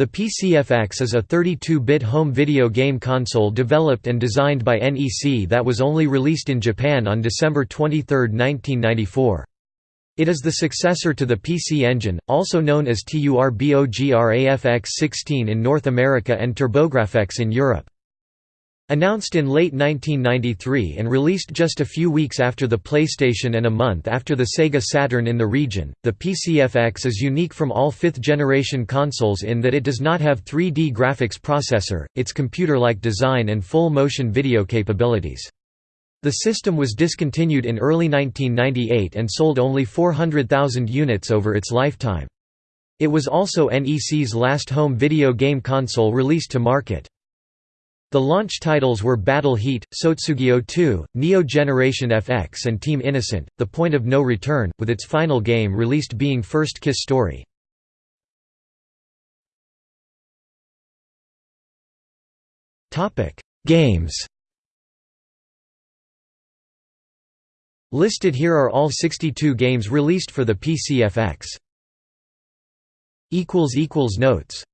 The PCFX is a 32-bit home video game console developed and designed by NEC that was only released in Japan on December 23, 1994. It is the successor to the PC Engine, also known as TURBOGRAFX-16 in North America and TurboGrafx in Europe. Announced in late 1993 and released just a few weeks after the PlayStation and a month after the Sega Saturn in the region, the PCFX is unique from all fifth-generation consoles in that it does not have 3D graphics processor, its computer-like design and full motion video capabilities. The system was discontinued in early 1998 and sold only 400,000 units over its lifetime. It was also NEC's last home video game console released to market. The launch titles were Battle Heat, Sotsugyo 2, Neo Generation FX and Team Innocent, The Point of No Return, with its final game released being First Kiss Story. Games Listed here are all 62 games released for the PCFX. Notes